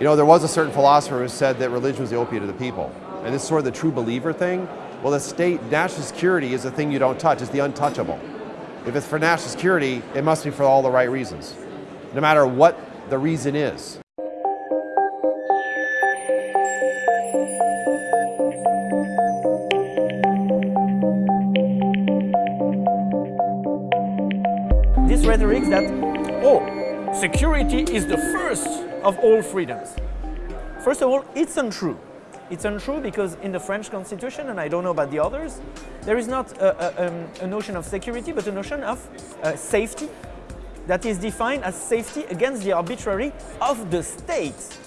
You know, there was a certain philosopher who said that religion was the opiate of the people. And this is sort of the true believer thing. Well, the state, national security is the thing you don't touch, it's the untouchable. If it's for national security, it must be for all the right reasons, no matter what the reason is. This rhetoric that, oh, security is the first of all freedoms. First of all, it's untrue. It's untrue because in the French constitution, and I don't know about the others, there is not a, a, um, a notion of security, but a notion of uh, safety that is defined as safety against the arbitrary of the state.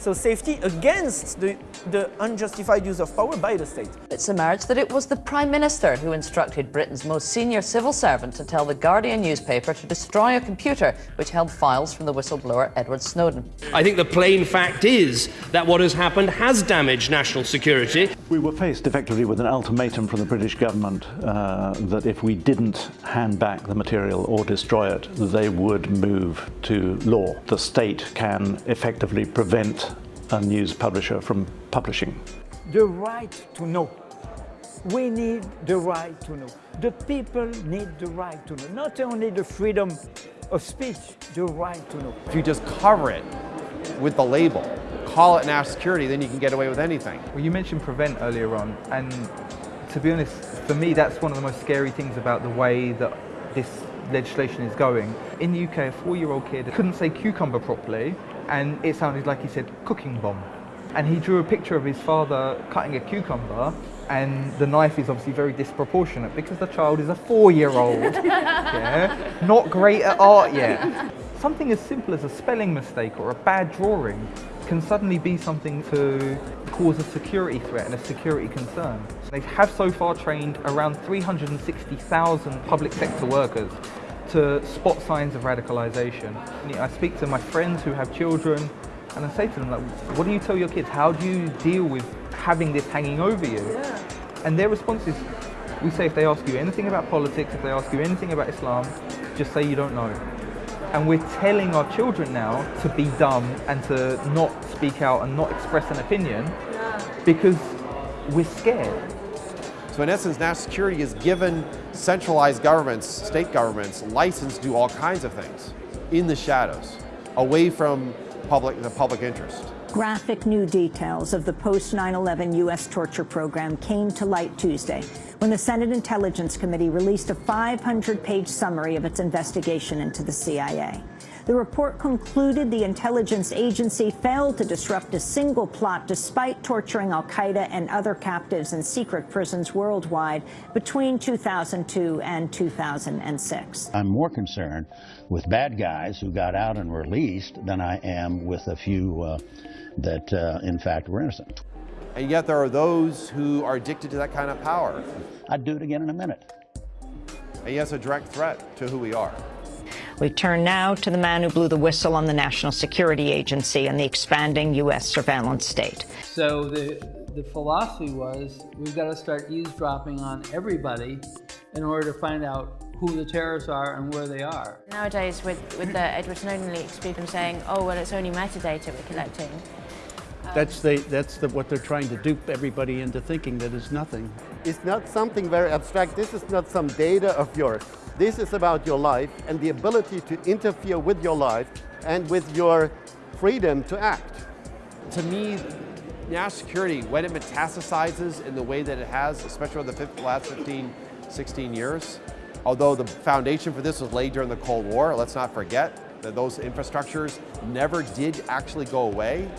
So safety against the, the unjustified use of power by the state. It's emerged that it was the Prime Minister who instructed Britain's most senior civil servant to tell the Guardian newspaper to destroy a computer which held files from the whistleblower Edward Snowden. I think the plain fact is that what has happened has damaged national security. We were faced effectively with an ultimatum from the British government uh, that if we didn't hand back the material or destroy it, they would move to law. The state can effectively prevent a news publisher from publishing. The right to know. We need the right to know. The people need the right to know. Not only the freedom of speech, the right to know. If you just cover it with the label, call it national security, then you can get away with anything. Well, you mentioned prevent earlier on, and to be honest, for me, that's one of the most scary things about the way that this legislation is going. In the UK, a four-year-old kid couldn't say cucumber properly, and it sounded like he said cooking bomb. And he drew a picture of his father cutting a cucumber, and the knife is obviously very disproportionate because the child is a four-year-old. yeah, not great at art yet. Something as simple as a spelling mistake or a bad drawing can suddenly be something to cause a security threat and a security concern. They have so far trained around 360,000 public sector workers to spot signs of radicalization. I speak to my friends who have children and I say to them, like, what do you tell your kids? How do you deal with having this hanging over you? Yeah. And their response is, we say if they ask you anything about politics, if they ask you anything about Islam, just say you don't know. And we're telling our children now to be dumb and to not speak out and not express an opinion yeah. because we're scared. So in essence, national security has given centralized governments, state governments, license to do all kinds of things in the shadows, away from public, the public interest. Graphic new details of the post-9-11 U.S. torture program came to light Tuesday when the Senate Intelligence Committee released a 500-page summary of its investigation into the CIA. The report concluded the intelligence agency failed to disrupt a single plot despite torturing al-Qaeda and other captives in secret prisons worldwide between 2002 and 2006. I'm more concerned with bad guys who got out and released than I am with a few uh, that, uh, in fact, were innocent. And yet there are those who are addicted to that kind of power. I'd do it again in a minute. And yes, a direct threat to who we are. We turn now to the man who blew the whistle on the National Security Agency and the expanding U.S. surveillance state. So the, the philosophy was we've got to start eavesdropping on everybody in order to find out who the terrorists are and where they are. Nowadays, with, with the Edward Snowden leaks, people saying, oh, well, it's only metadata we're collecting. That's, the, that's the, what they're trying to dupe everybody into thinking that it's nothing. It's not something very abstract. This is not some data of yours. This is about your life and the ability to interfere with your life and with your freedom to act. To me, national security, when it metastasizes in the way that it has, especially over the last 15, 16 years, although the foundation for this was laid during the Cold War, let's not forget that those infrastructures never did actually go away.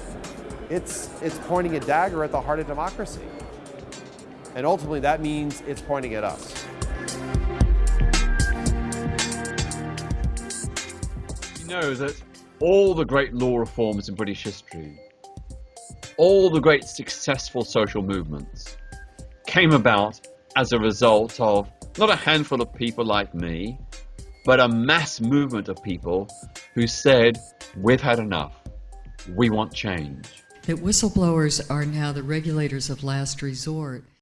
It's, it's pointing a dagger at the heart of democracy. And ultimately that means it's pointing at us. Know that all the great law reforms in British history, all the great successful social movements came about as a result of not a handful of people like me, but a mass movement of people who said, we've had enough. We want change. That whistleblowers are now the regulators of last resort.